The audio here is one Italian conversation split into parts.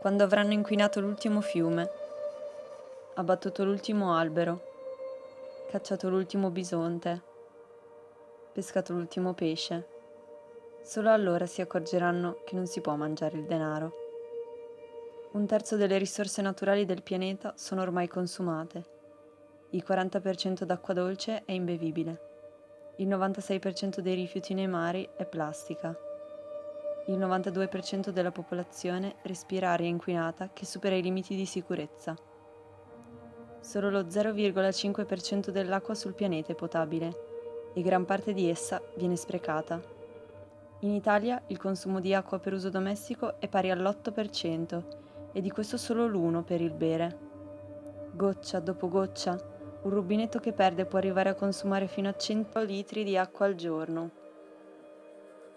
quando avranno inquinato l'ultimo fiume, abbattuto l'ultimo albero, cacciato l'ultimo bisonte, pescato l'ultimo pesce. Solo allora si accorgeranno che non si può mangiare il denaro. Un terzo delle risorse naturali del pianeta sono ormai consumate. Il 40% d'acqua dolce è imbevibile. Il 96% dei rifiuti nei mari è plastica. Il 92% della popolazione respira aria inquinata che supera i limiti di sicurezza. Solo lo 0,5% dell'acqua sul pianeta è potabile e gran parte di essa viene sprecata. In Italia il consumo di acqua per uso domestico è pari all'8% e di questo solo l'1 per il bere. Goccia dopo goccia un rubinetto che perde può arrivare a consumare fino a 100 litri di acqua al giorno.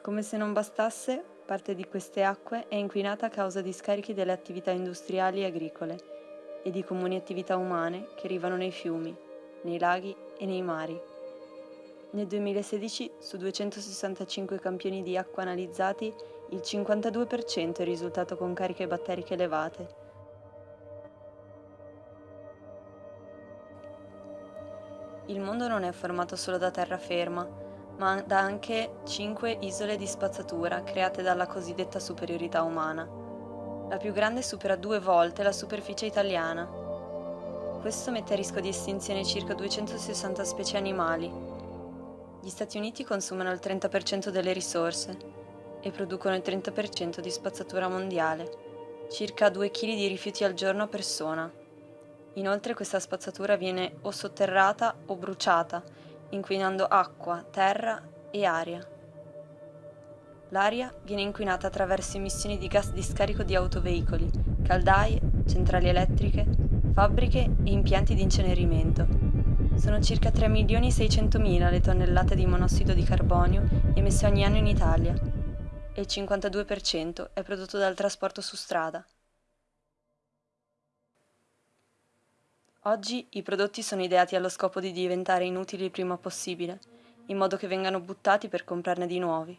Come se non bastasse, parte di queste acque è inquinata a causa di scarichi delle attività industriali e agricole e di comuni attività umane che arrivano nei fiumi, nei laghi e nei mari. Nel 2016, su 265 campioni di acqua analizzati, il 52% è risultato con cariche batteriche elevate Il mondo non è formato solo da terraferma, ma da anche cinque isole di spazzatura create dalla cosiddetta superiorità umana. La più grande supera due volte la superficie italiana. Questo mette a rischio di estinzione circa 260 specie animali. Gli Stati Uniti consumano il 30% delle risorse e producono il 30% di spazzatura mondiale, circa 2 kg di rifiuti al giorno a persona. Inoltre questa spazzatura viene o sotterrata o bruciata, inquinando acqua, terra e aria. L'aria viene inquinata attraverso emissioni di gas di scarico di autoveicoli, caldaie, centrali elettriche, fabbriche e impianti di incenerimento. Sono circa 3 milioni e 600 mila le tonnellate di monossido di carbonio emesse ogni anno in Italia e il 52% è prodotto dal trasporto su strada. Oggi i prodotti sono ideati allo scopo di diventare inutili il prima possibile, in modo che vengano buttati per comprarne di nuovi.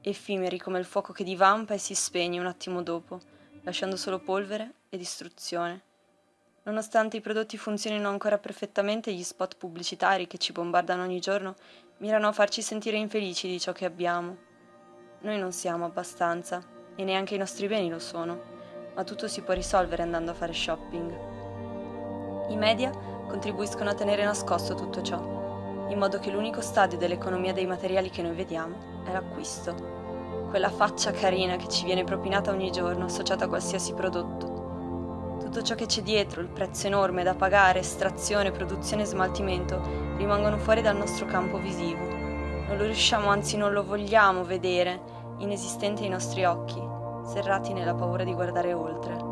Effimeri come il fuoco che divampa e si spegne un attimo dopo, lasciando solo polvere e distruzione. Nonostante i prodotti funzionino ancora perfettamente, gli spot pubblicitari che ci bombardano ogni giorno mirano a farci sentire infelici di ciò che abbiamo. Noi non siamo abbastanza, e neanche i nostri beni lo sono, ma tutto si può risolvere andando a fare shopping. I media contribuiscono a tenere nascosto tutto ciò, in modo che l'unico stadio dell'economia dei materiali che noi vediamo è l'acquisto. Quella faccia carina che ci viene propinata ogni giorno associata a qualsiasi prodotto. Tutto ciò che c'è dietro, il prezzo enorme da pagare, estrazione, produzione e smaltimento, rimangono fuori dal nostro campo visivo. Non lo riusciamo, anzi non lo vogliamo vedere, inesistente ai nostri occhi, serrati nella paura di guardare oltre.